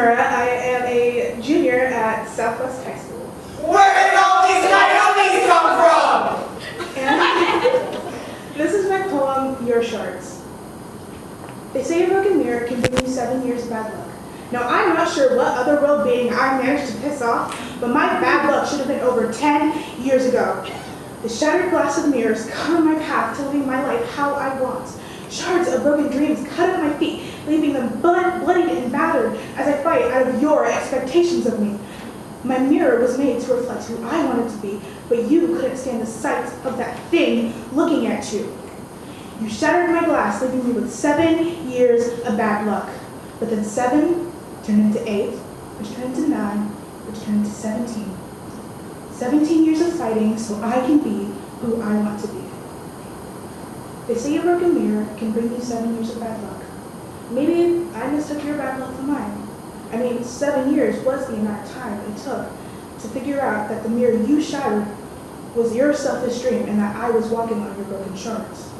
I am a junior at Southwest High School. Where did all these coyotes come from? And this is my poem, Your Shards. They say a broken mirror can bring you seven years of bad luck. Now, I'm not sure what other world being I managed to piss off, but my bad luck should have been over 10 years ago. The shattered glass of mirrors cut on my path to living my life how I want. Shards of broken dreams cut at my feet, leaving them blood, blood battered as I fight out of your expectations of me. My mirror was made to reflect who I wanted to be, but you couldn't stand the sight of that thing looking at you. You shattered my glass, leaving me with seven years of bad luck. But then seven turned into eight, which turned into nine, which turned into 17. 17 years of fighting so I can be who I want to be. They say a broken mirror can bring you seven years of bad luck. Maybe I mistook your bad luck for mine. I mean, seven years was the amount of time it took to figure out that the mirror you shattered was your selfish dream and that I was walking on your broken shards.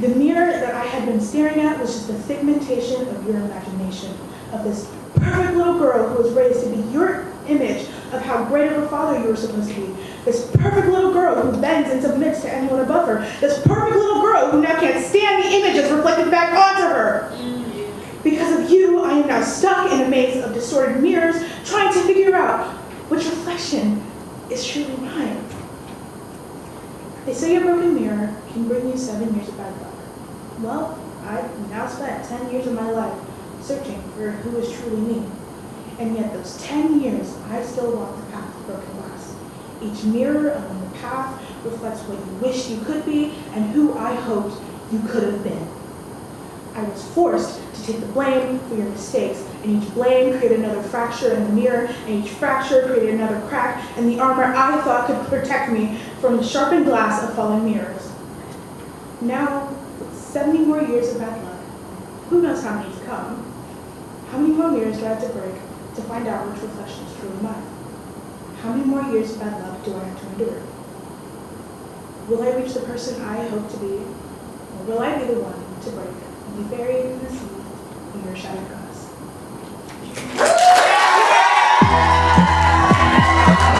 The mirror that I had been staring at was just a figmentation of your imagination, of this perfect little girl who was raised to be your image of how great of a father you were supposed to be. This perfect little girl who bends and submits to anyone above her. This perfect little girl who now can't stand the images reflected back onto her. Because of you, am now stuck in a maze of distorted mirrors, trying to figure out which reflection is truly mine. They say a broken mirror can bring you seven years of bad luck. Well, I've now spent 10 years of my life searching for who is truly me. And yet those 10 years, I still walk the path of broken glass. Each mirror along the path reflects what you wish you could be and who I hoped you could have been. I was forced to take the blame for your mistakes, and each blame created another fracture in the mirror, and each fracture created another crack in the armor I thought could protect me from the sharpened glass of falling mirrors. Now, with 70 more years of bad luck, who knows how many to come? How many more mirrors do I have to break to find out which reflection is truly mine? How many more years of bad luck do I have to endure? Will I reach the person I hope to be, or will I be the one to break and be buried in the sea your shattered glass?